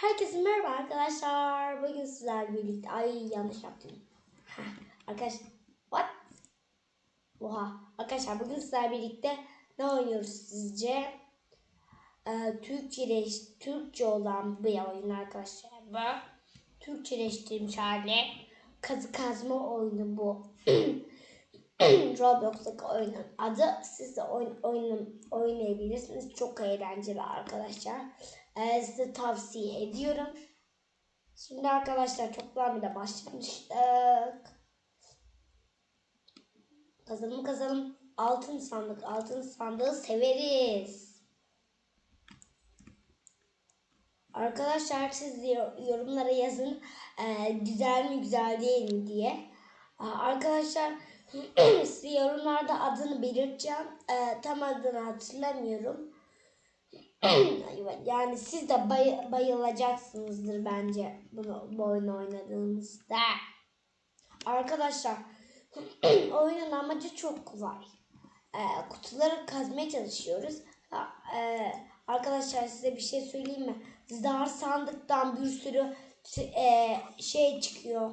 Herkese merhaba arkadaşlar. Bugün sizlerle birlikte... Ay yanlış yaptım. Arkadaşlar... What? Oha. Arkadaşlar bugün sizlerle birlikte ne oynuyoruz sizce? Ee, Türkçeleş, Türkçe olan bir oyun arkadaşlar bu. Türkçeleştirilmiş hali. Kazı kazma oyunu bu. Roblox'taki oyunun adı. Siz de oyun, oyun, oynayabilirsiniz. Çok eğlenceli arkadaşlar. Ee, size tavsiye ediyorum. Şimdi arkadaşlar bile başlamıştık. Kazalım kazalım. Altın sandık. Altın sandığı severiz. Arkadaşlar siz yorumlara yazın. Ee, güzel mi güzel değil mi diye. Aa, Arkadaşlar size yorumlarda adını belirteceğim. Ee, tam adını hatırlamıyorum. yani siz de bay- bayılacaksınızdır bence bunu bu oyunu oynadığınızda. Arkadaşlar oyunun amacı çok kolay. Ee, kutuları kazmaya çalışıyoruz. Ha, e, arkadaşlar size bir şey söyleyeyim mi? Zar sandıktan bir sürü e, şey çıkıyor.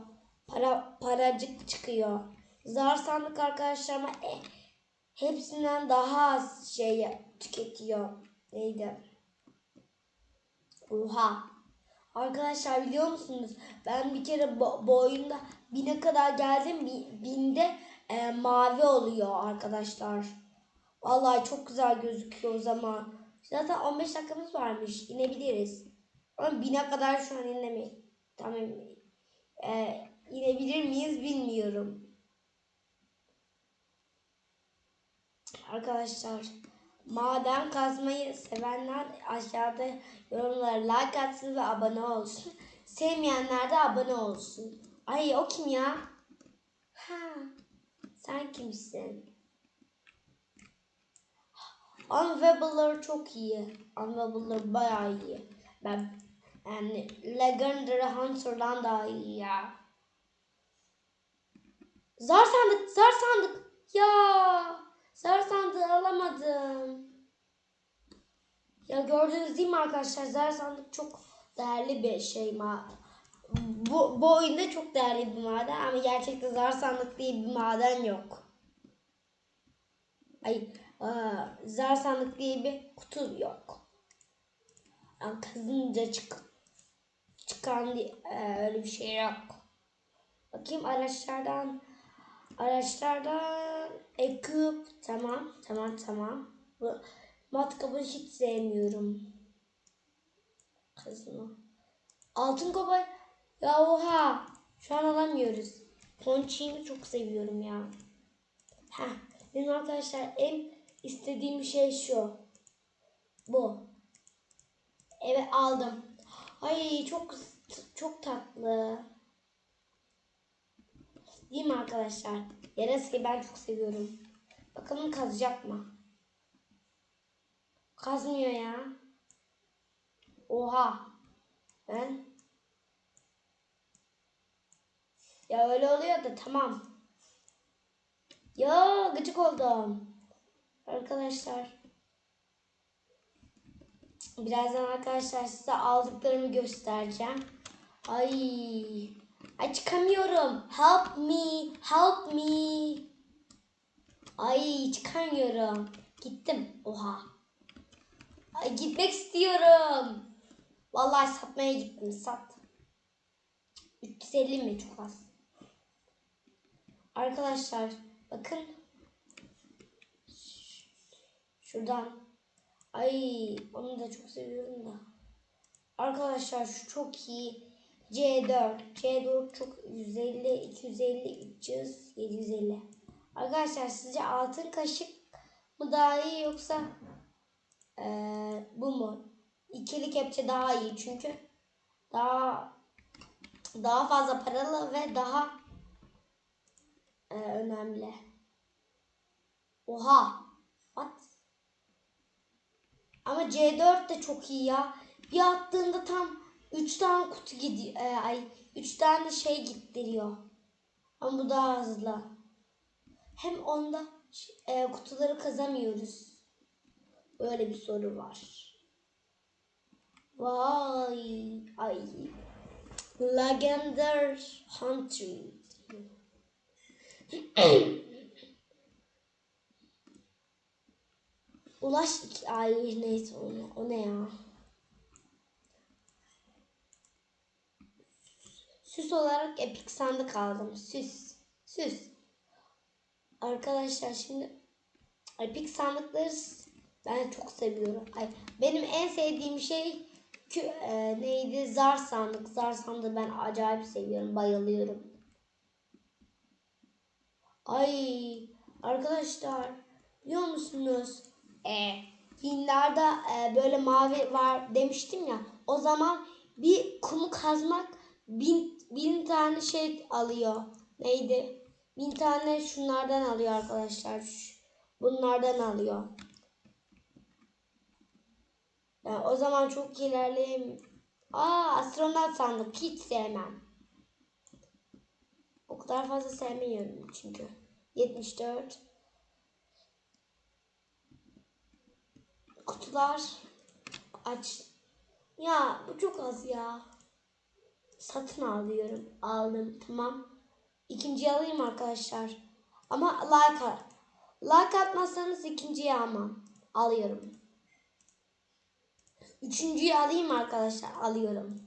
Para paracık çıkıyor. Zar sandık arkadaşlar ama e, hepsinden daha az şey tüketiyor. Neydi? Oha. Arkadaşlar biliyor musunuz? Ben bir kere bu, bu oyunda bine kadar geldim. Bi- Binde e, mavi oluyor arkadaşlar. Vallahi çok güzel gözüküyor o zaman. Zaten 15 dakikamız varmış. İnebiliriz. Ama bine kadar şu an inemeyiz. Tamam. E, inebilir miyiz bilmiyorum. Arkadaşlar maden kazmayı sevenler aşağıda yorumlara like atsın ve abone olsun. Sevmeyenler de abone olsun. Ay o kim ya? Ha, sen kimsin? Unwebler çok iyi. Unwebler bayağı iyi. Ben yani Legendary Hunter'dan daha iyi ya. Zar sandık, zar sandık. Ya. Zar sandığı alamadım. Ya gördünüz değil mi arkadaşlar? Zar sandık çok değerli bir şey. Ma bu, bu oyunda çok değerli bir maden ama gerçekte zar sandık diye bir maden yok. Ay aa, zar sandık diye bir kutu yok. Yani kazınca çık çıkan diye, e, öyle bir şey yok. Bakayım araçlardan araçlardan ekip tamam tamam tamam. Bu matkabı hiç sevmiyorum. Kazma. Altın kobay. Ya oha. Şu an alamıyoruz. Ponçiğimi çok seviyorum ya. Heh. Benim arkadaşlar en istediğim şey şu. Bu. Evet aldım. Ay çok çok tatlı. Değil mi arkadaşlar? Yarası ben çok seviyorum. Bakalım kazacak mı? Kazmıyor ya. Oha. Ben Ya öyle oluyor da tamam. Ya gıcık oldum. Arkadaşlar. Birazdan arkadaşlar size aldıklarımı göstereceğim. Ay. Ay çıkamıyorum. Help me. Help me. Ay çıkamıyorum. Gittim. Oha. Ay gitmek istiyorum. Vallahi satmaya gittim. Sat. 350 mi çok az. Arkadaşlar bakın. Şuradan. Ay onu da çok seviyorum da. Arkadaşlar şu çok iyi. C4. C4 çok 150, 250, 300, 750. Arkadaşlar sizce altın kaşık mı daha iyi yoksa ee, bu mu? İkili kepçe daha iyi çünkü daha daha fazla paralı ve daha e, önemli. Oha. What? Ama C4 de çok iyi ya. Bir attığında tam 3 tane kutu gidiyor. E, ay 3 tane şey gittiriyor. Ama bu daha hızlı. Hem onda e, kutuları kazamıyoruz. Böyle bir soru var. Vay. Ay. Legendary Hunter. Ulaş ay neyse o o ne ya? Süs olarak epik sandık aldım. Süs. Süs. Arkadaşlar şimdi epik sandıkları ben çok seviyorum. Ay, benim en sevdiğim şey kü, e, neydi? Zar sandık. Zar sandığı ben acayip seviyorum. Bayılıyorum. Ay arkadaşlar biliyor musunuz? E, filmlerde e, böyle mavi var demiştim ya. O zaman bir kumu kazmak bin, bin tane şey alıyor. Neydi? Bin tane şunlardan alıyor arkadaşlar. Bunlardan alıyor. Yani o zaman çok ilerleyeyim. Aa astronot sandık. Hiç sevmem. O kadar fazla sevmiyorum çünkü. 74. Kutular. Aç. Ya bu çok az ya. Satın alıyorum. Aldım. Tamam. İkinciyi alayım arkadaşlar. Ama like at. Like atmazsanız ikinciyi almam. Alıyorum. Üçüncüyü alayım arkadaşlar. Alıyorum.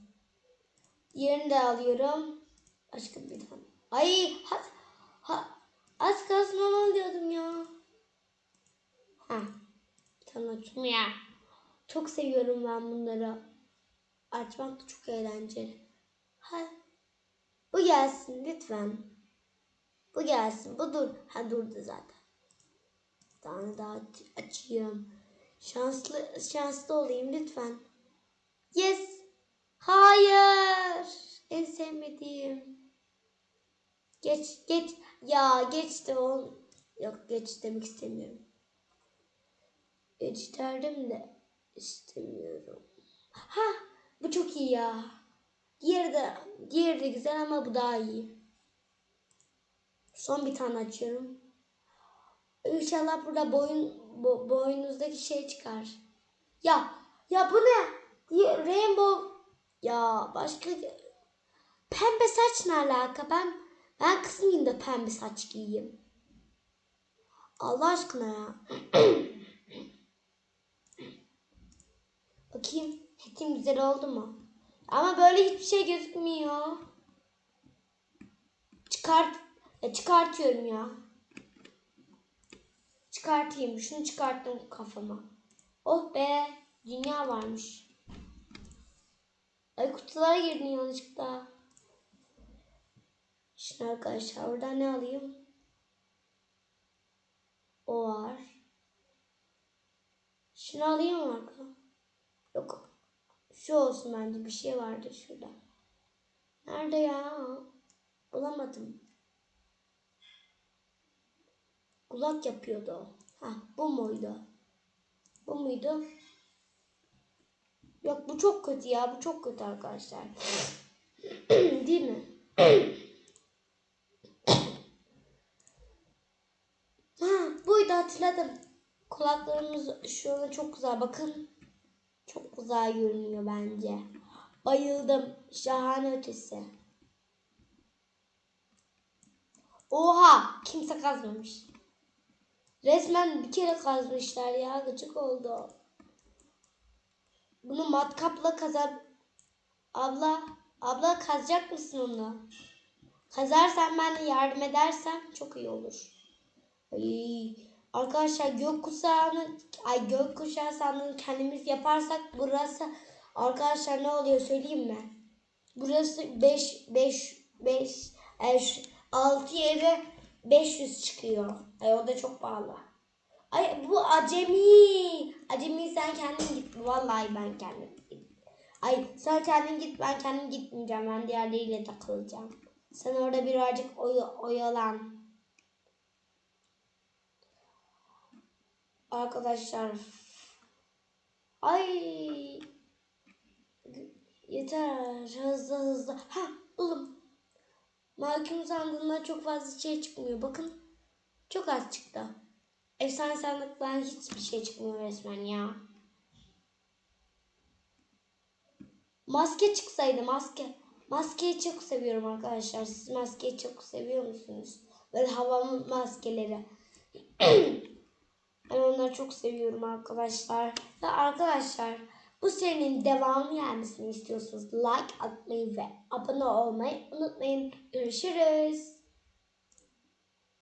Diğerini de alıyorum. Başka bir tane. Ay ha, ha, az kalsın onu alıyordum ya. Ha. Tanıtım ya. Çok seviyorum ben bunları. Açmak da çok eğlenceli. Ha. Bu gelsin lütfen. Bu gelsin. Bu dur. Ha durdu zaten. Bir tane daha aç- açayım. Şanslı şanslı olayım lütfen. Yes. Hayır. En sevmediğim. Geç geç. Ya geçti o. Yok geç demek istemiyorum. Geç derdim de istemiyorum. Ha bu çok iyi ya. Diğeri de, diğeri de güzel ama bu daha iyi. Son bir tane açıyorum. İnşallah burada boyun bo, boynunuzdaki şey çıkar. Ya ya bu ne? Rainbow ya başka pembe saç ne alaka? Ben ben kız mıyım da pembe saç giyeyim? Allah aşkına ya. Bakayım. Hetim güzel oldu mu? Ama böyle hiçbir şey gözükmüyor. Çıkart e, çıkartıyorum ya. Çıkartayım. Şunu çıkarttım kafama. Oh be. Dünya varmış. Ay kutulara girdin yanlışlıkla. Şimdi arkadaşlar oradan ne alayım? O var. Şunu alayım mı arkadaşlar? Yok. Şu olsun bence. Bir şey vardı şurada. Nerede ya? Bulamadım. Kulak yapıyordu o. Ha, bu muydu? Bu muydu? Yok bu çok kötü ya. Bu çok kötü arkadaşlar. Değil mi? ha, buydu hatırladım. Kulaklarımız şu anda çok güzel. Bakın. Çok güzel görünüyor bence. Bayıldım. Şahane ötesi. Oha! Kimse kazmamış. Resmen bir kere kazmışlar ya. Gıcık oldu. Bunu matkapla kazan... Abla, abla kazacak mısın onu? Kazarsan ben de yardım edersem çok iyi olur. Ay, arkadaşlar gökkuşağını, ay gökkuşağı sandığını kendimiz yaparsak burası arkadaşlar ne oluyor söyleyeyim mi? Burası 5 5 5 6 yere 500 çıkıyor. Ay o da çok pahalı. Ay bu acemi. Acemi sen kendin git. Vallahi ben kendim git. Ay sen kendin git ben kendim gitmeyeceğim. Ben diğerleriyle takılacağım. Sen orada birazcık oy oyalan. Arkadaşlar. Ay. Yeter. Hızlı hızlı. Ha buldum. Mahkum sandığında çok fazla şey çıkmıyor. Bakın. Çok az çıktı. Efsane sandıktan hiçbir şey çıkmıyor resmen ya. Maske çıksaydı maske. Maskeyi çok seviyorum arkadaşlar. Siz maskeyi çok seviyor musunuz? Böyle havalı maskeleri. ben onları çok seviyorum arkadaşlar. Ve arkadaşlar bu serinin devamı gelmesini istiyorsanız like atmayı ve abone olmayı unutmayın. Görüşürüz.